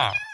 Wow.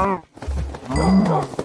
Oh.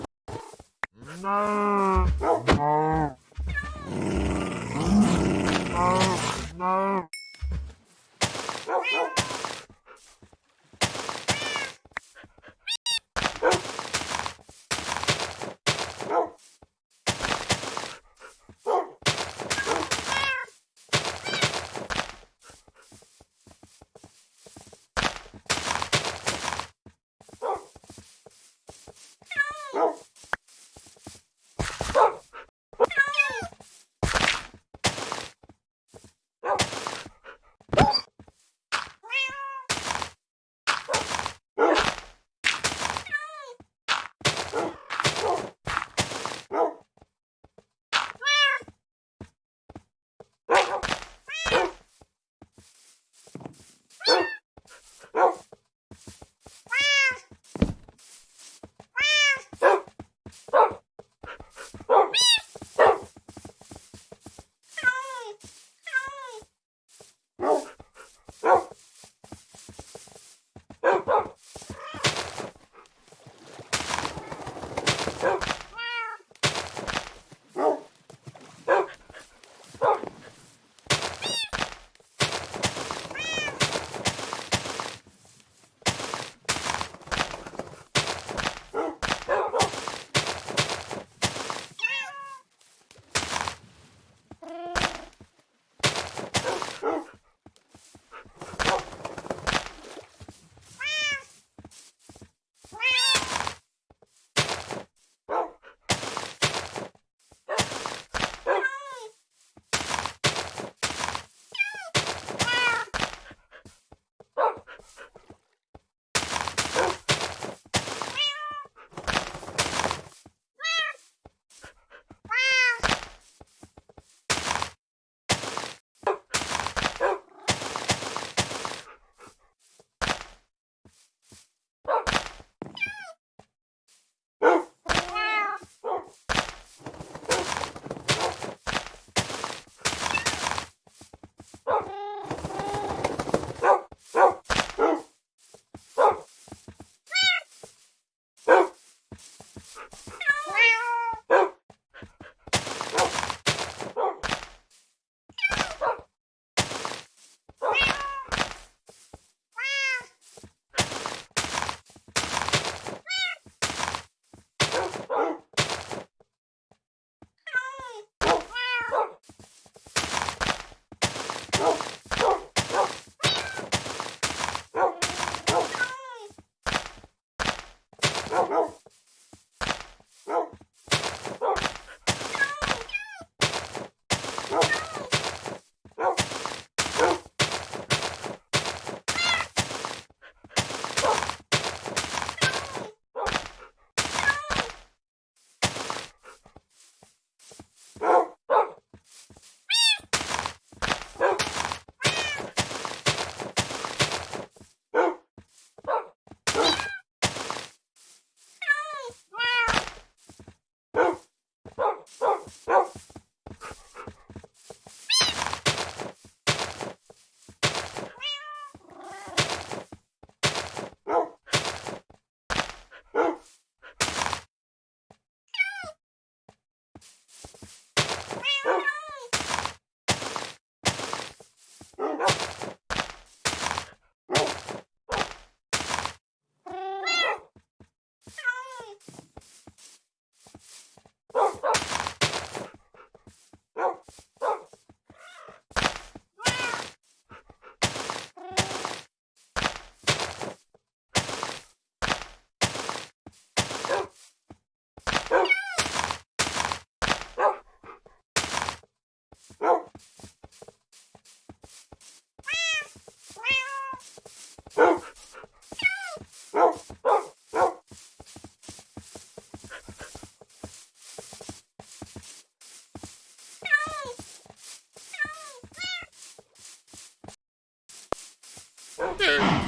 って。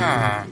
Huh.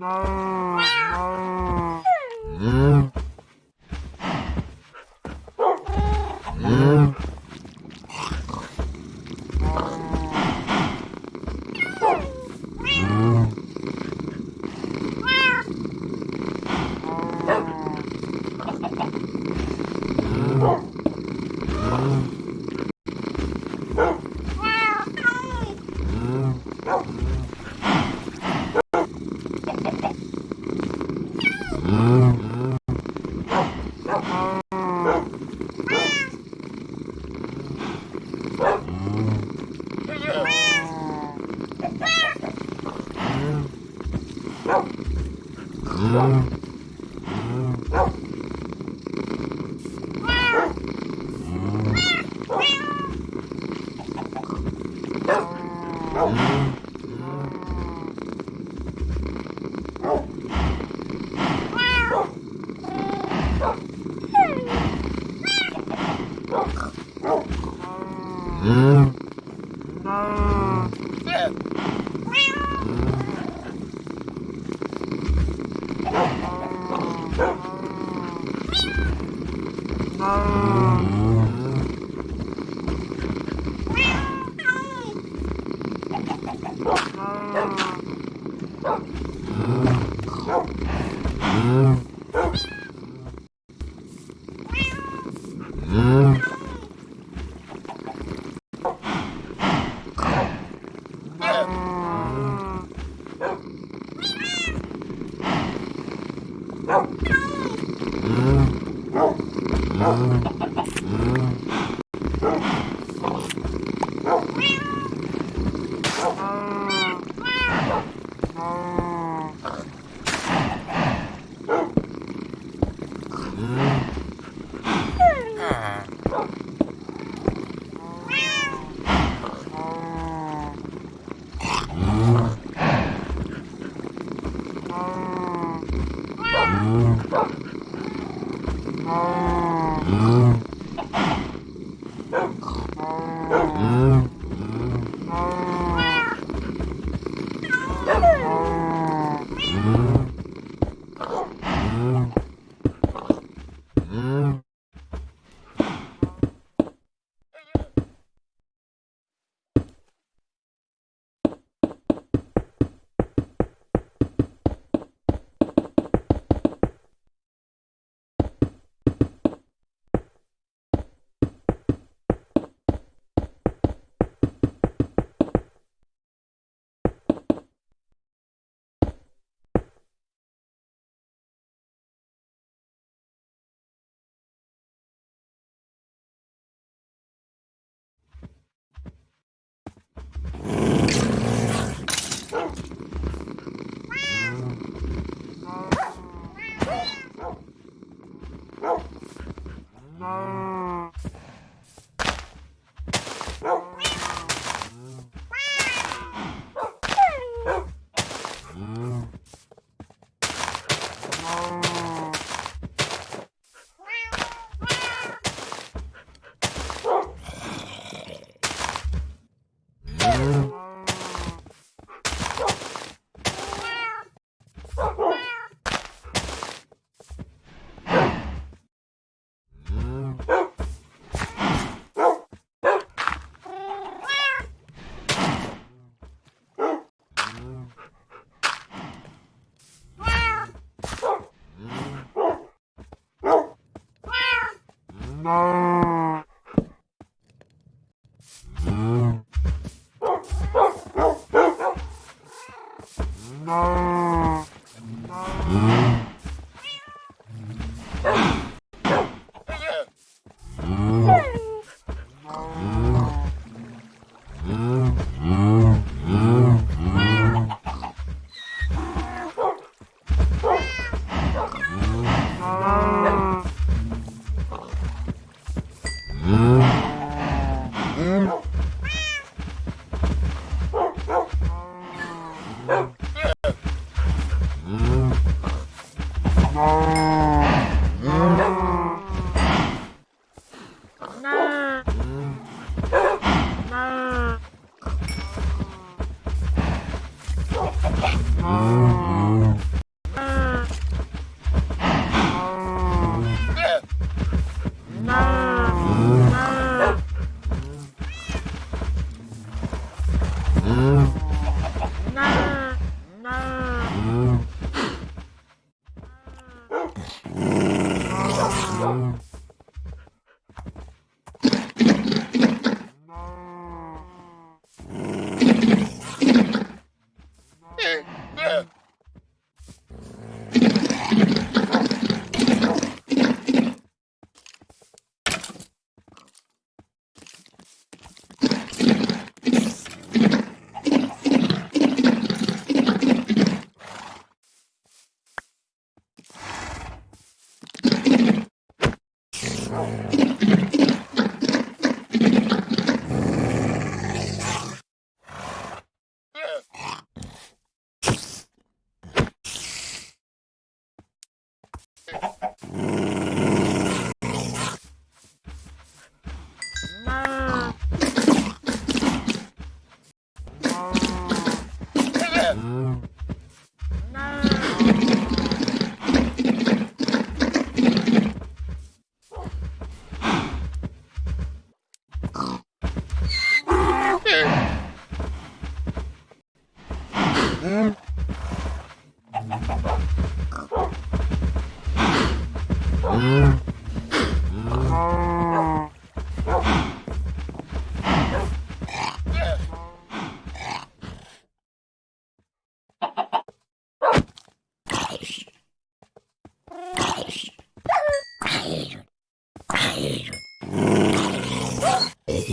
No.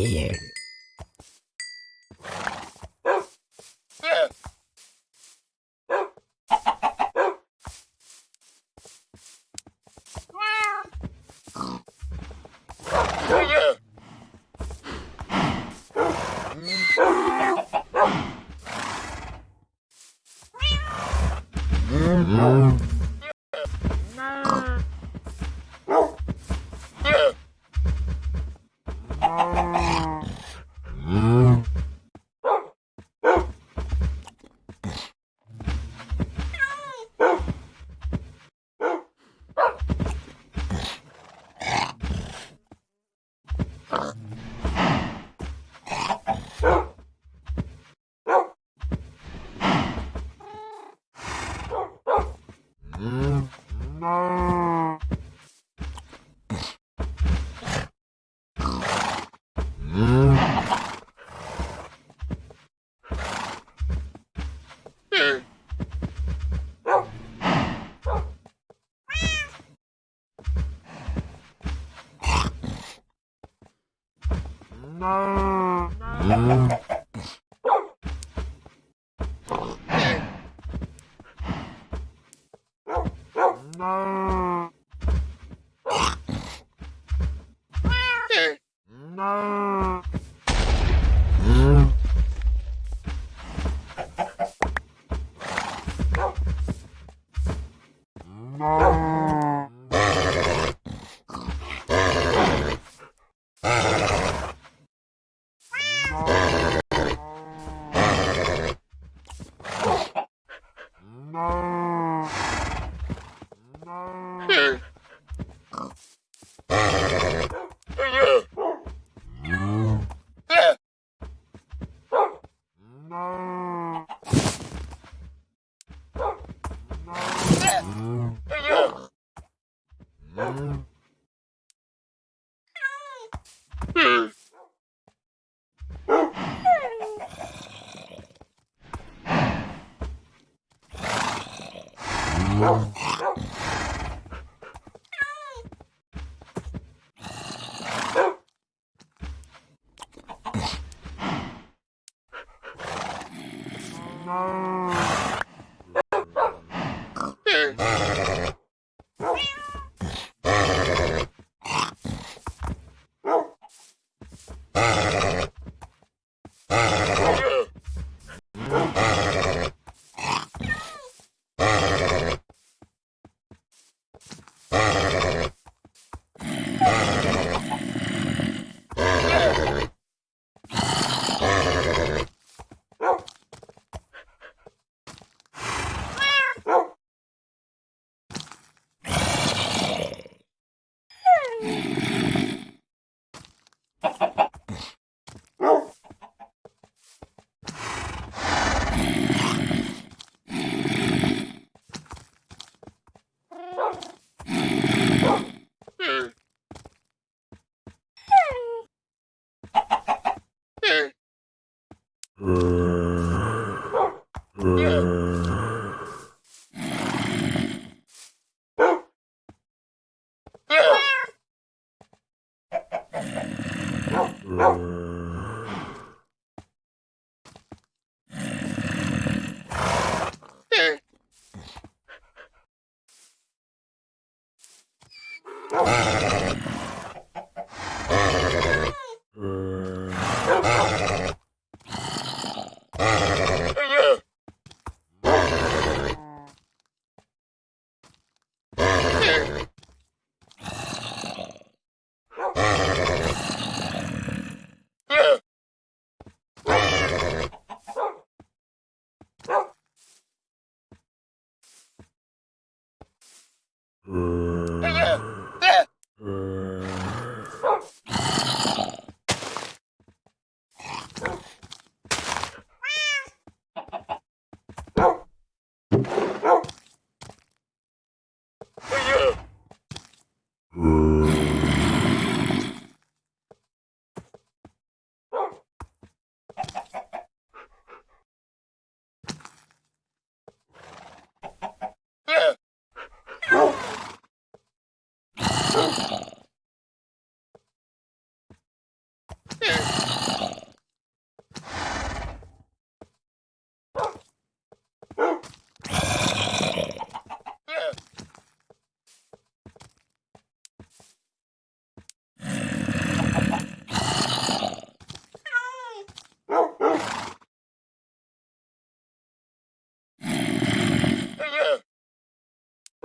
you. Oh.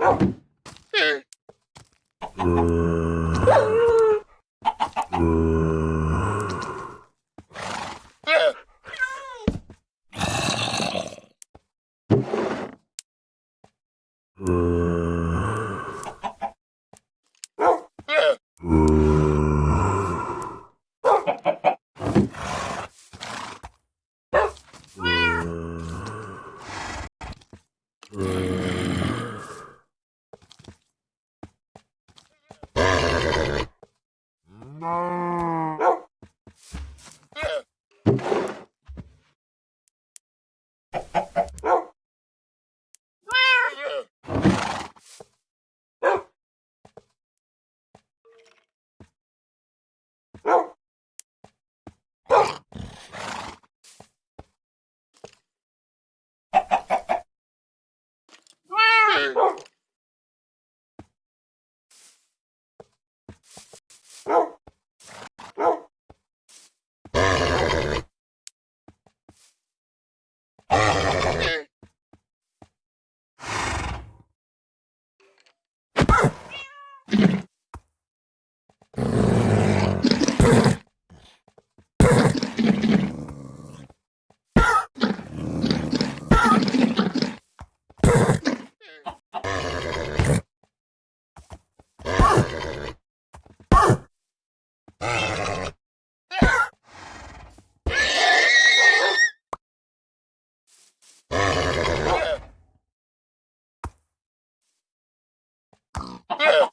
Oh. There. Hmm. girl.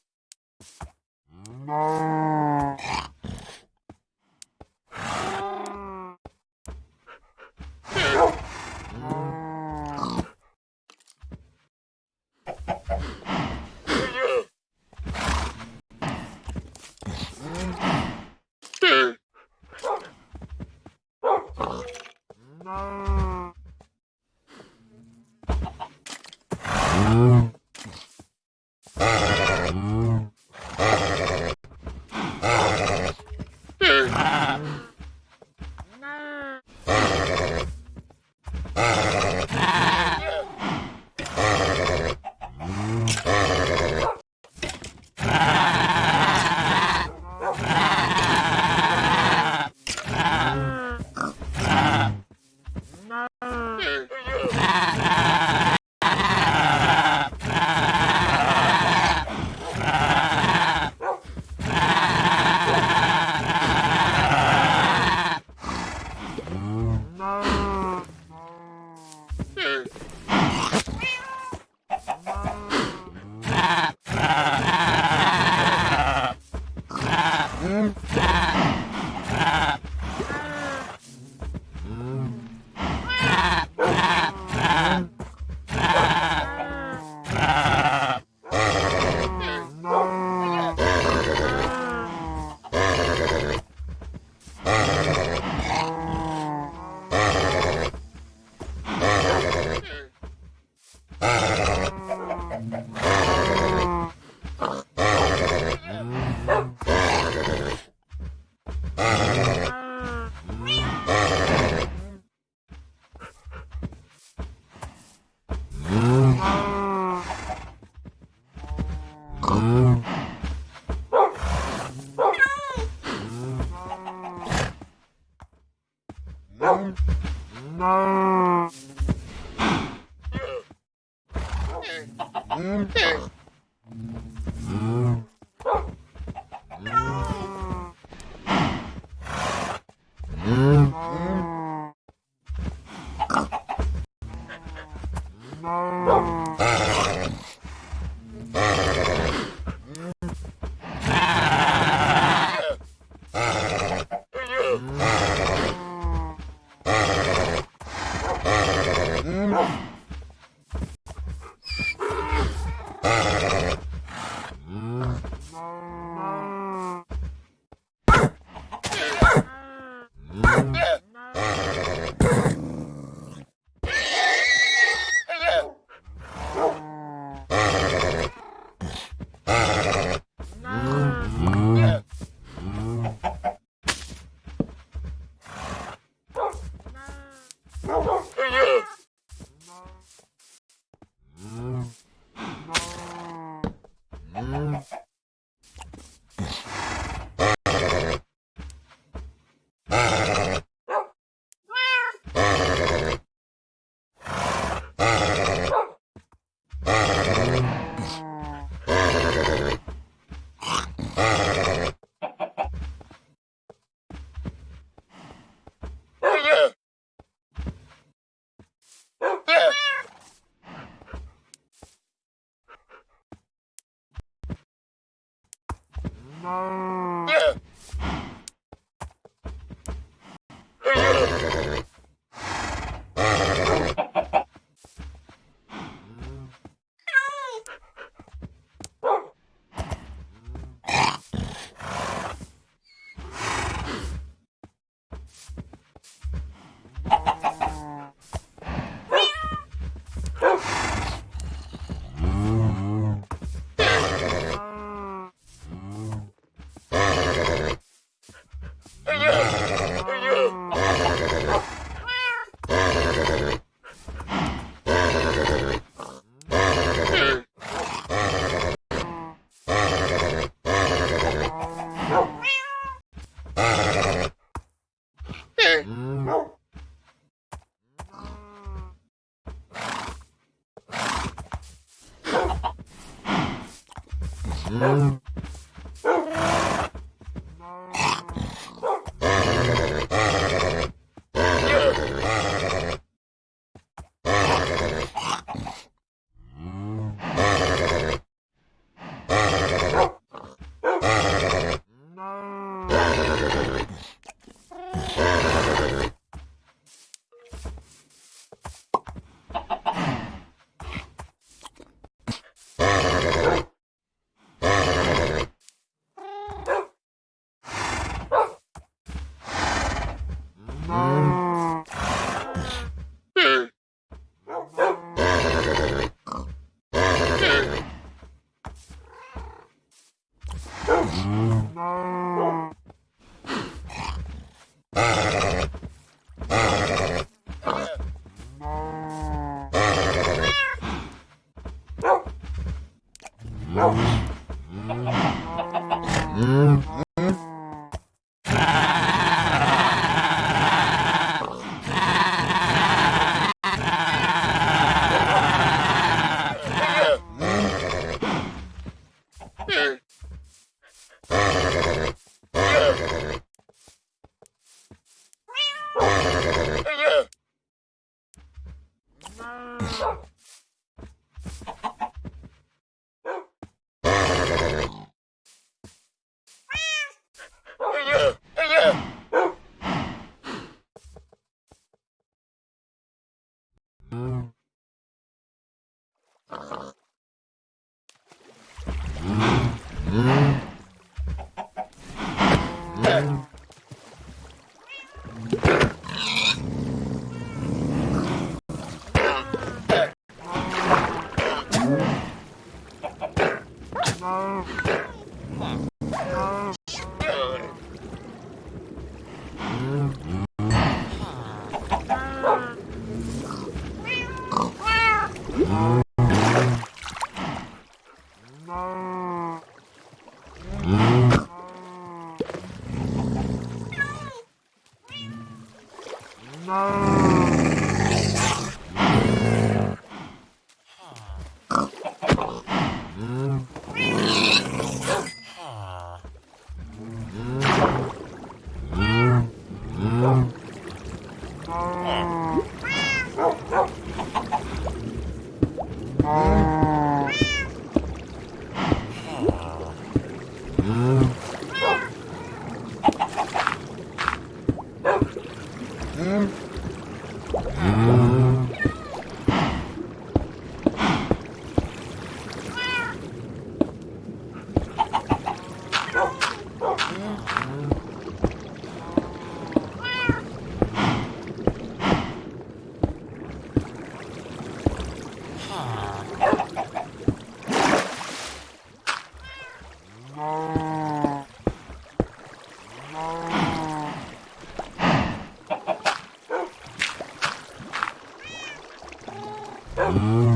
Mm-hmm.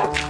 Bye.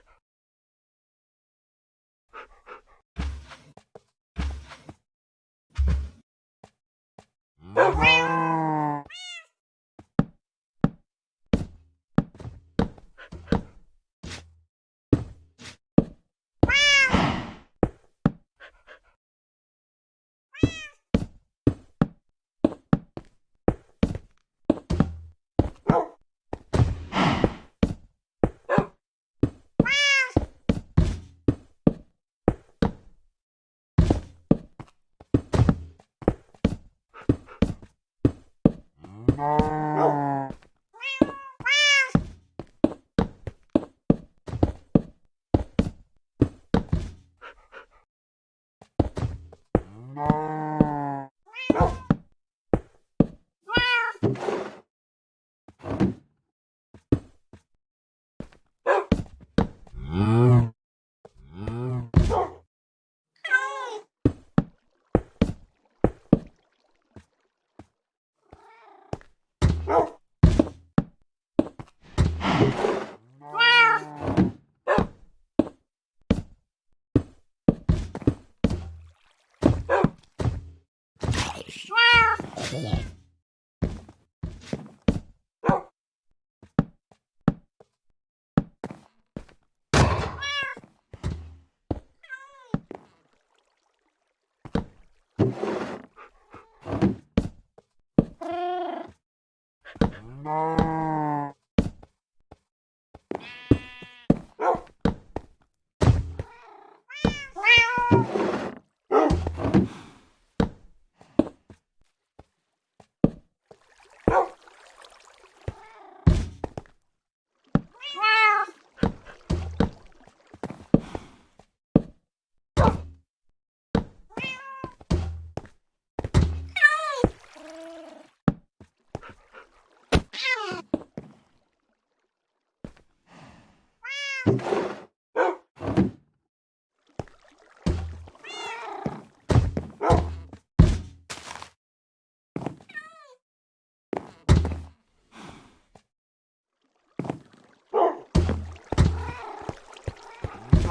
Oh. No.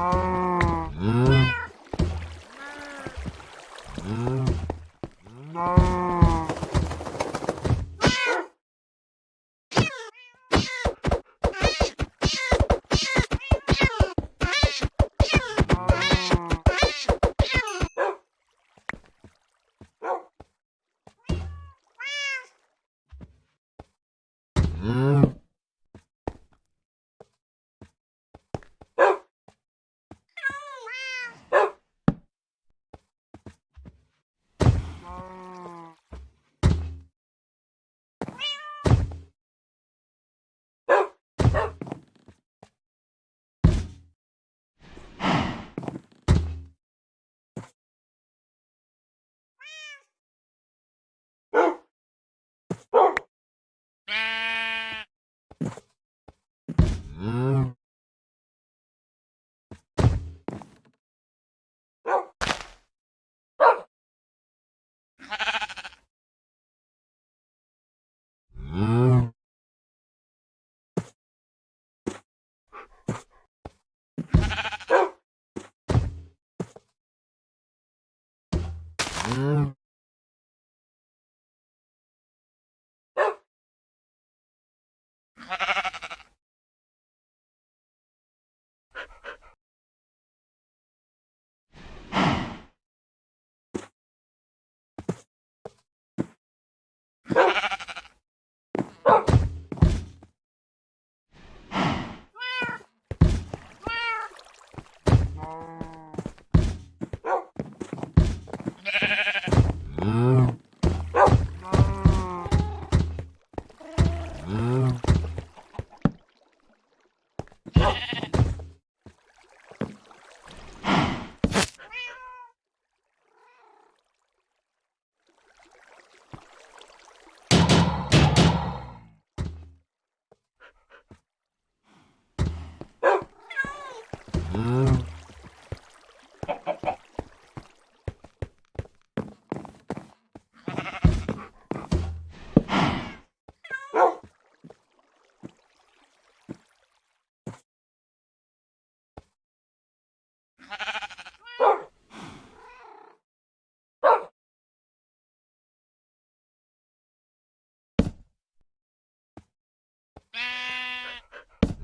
Oh.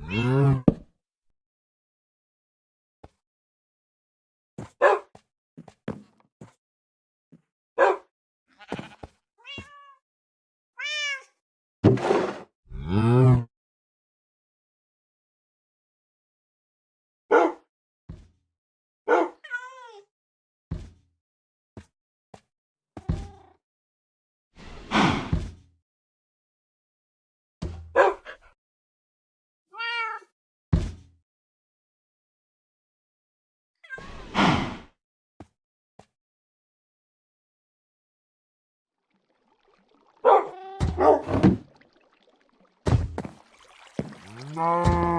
Mm-hmm. Não.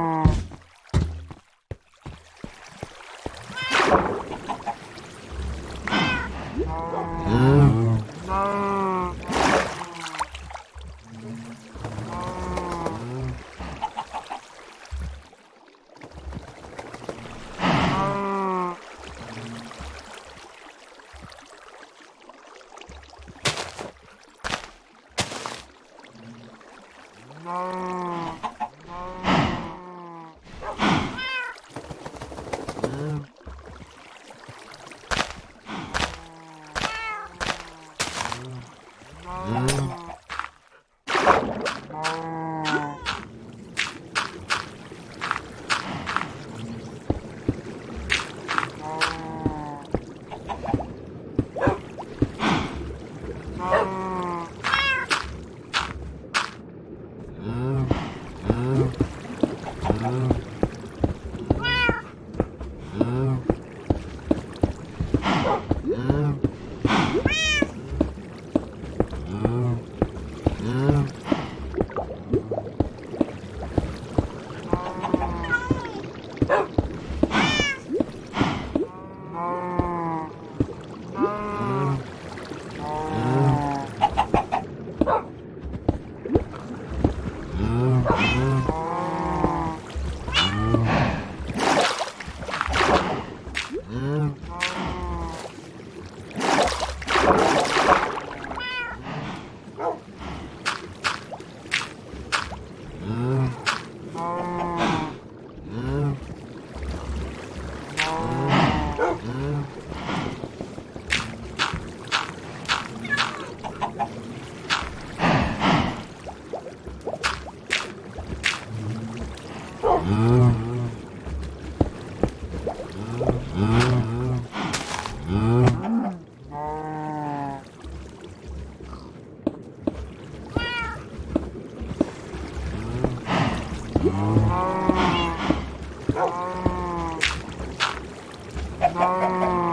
Hmm.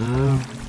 Mm-hmm.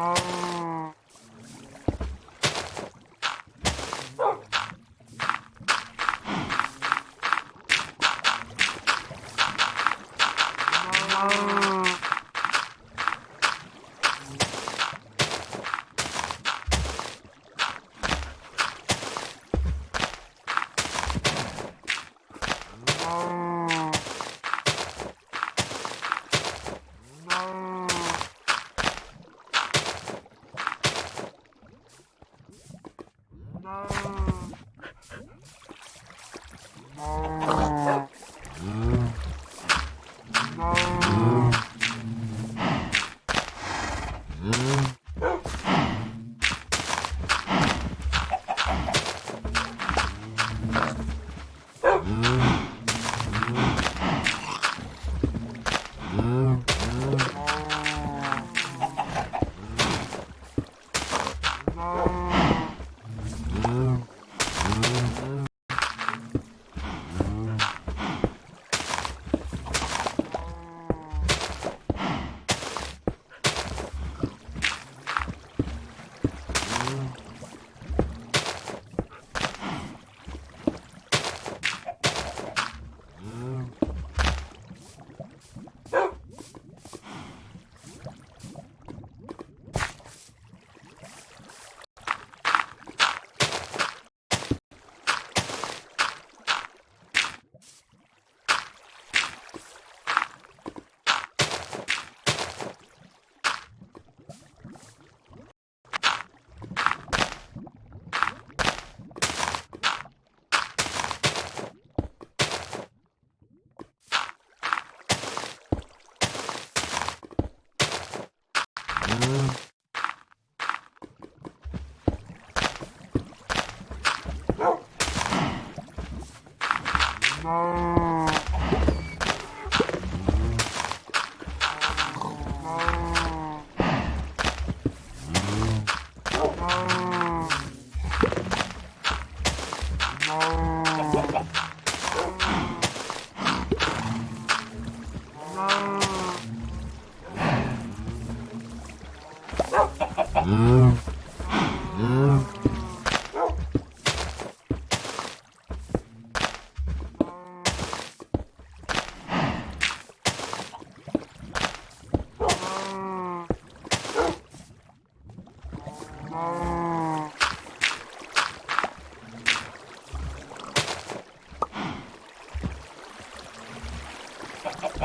Oh.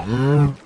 음.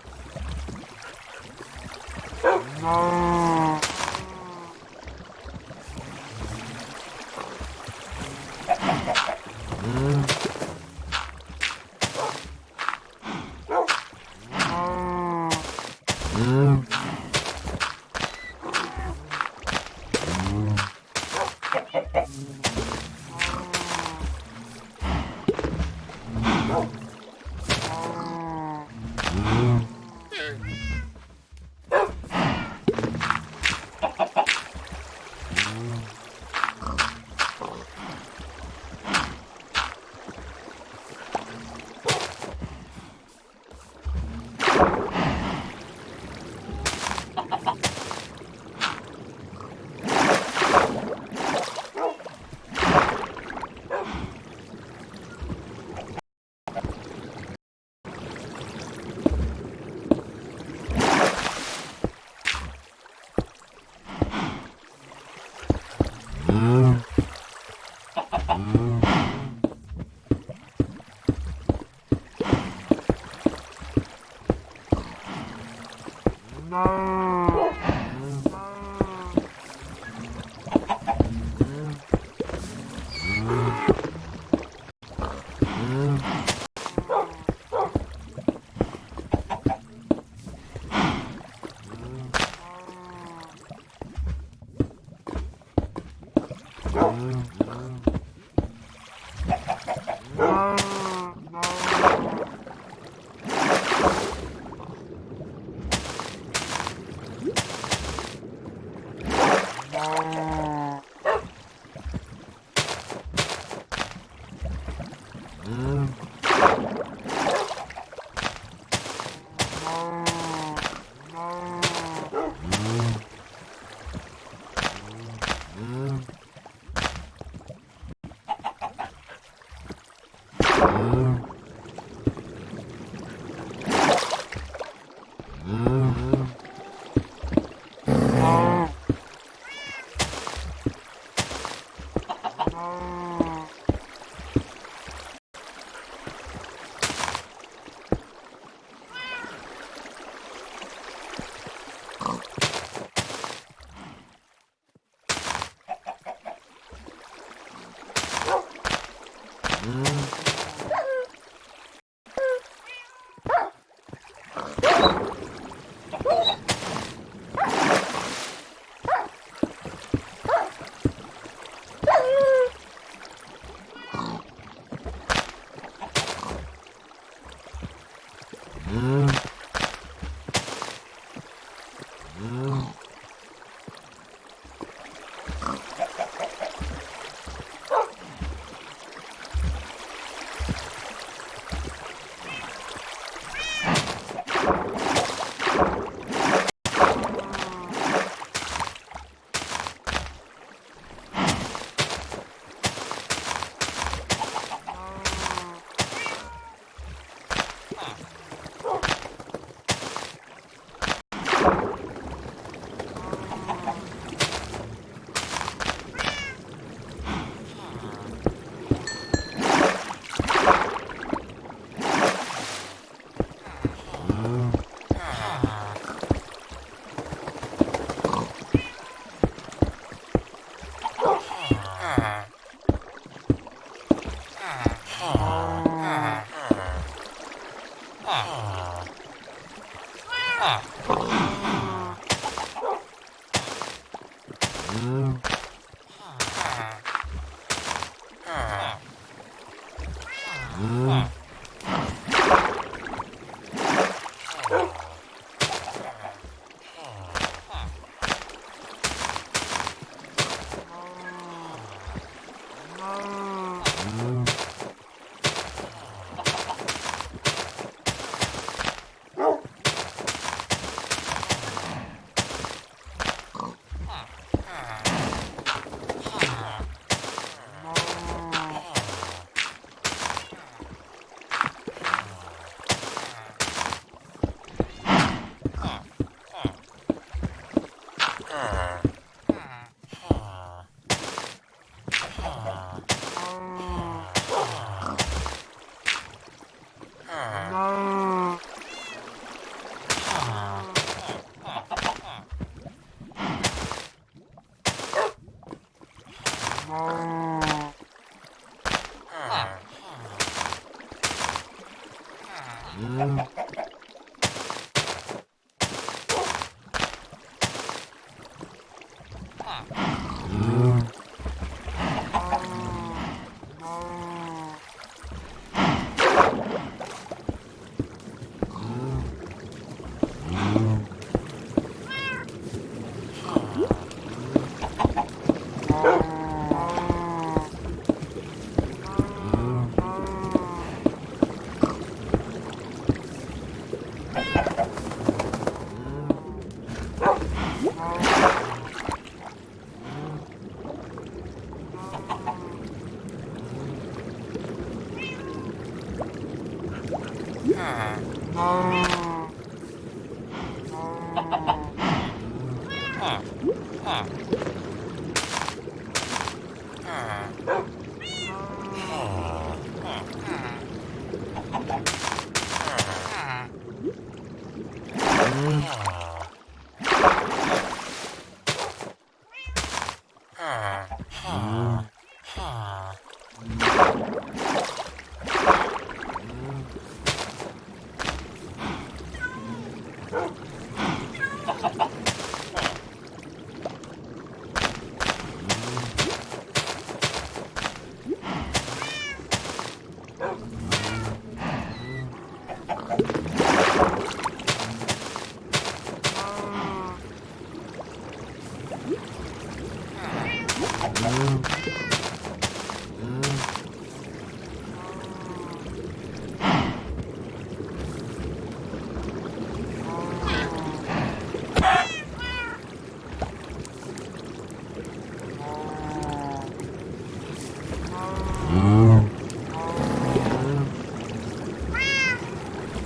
tomorrow. Oh.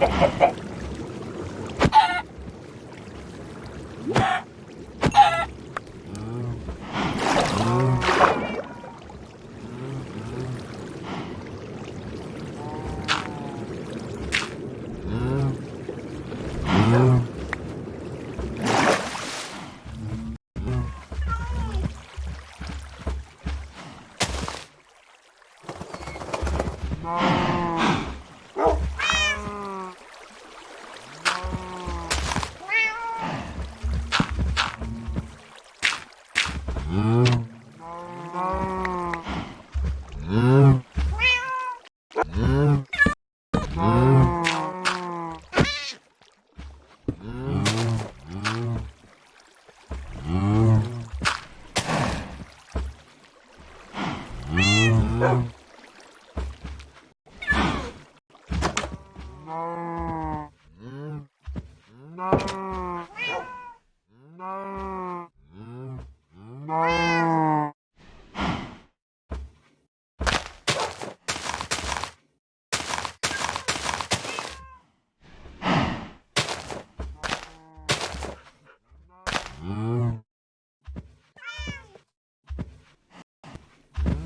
Ha ha ha!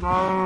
No.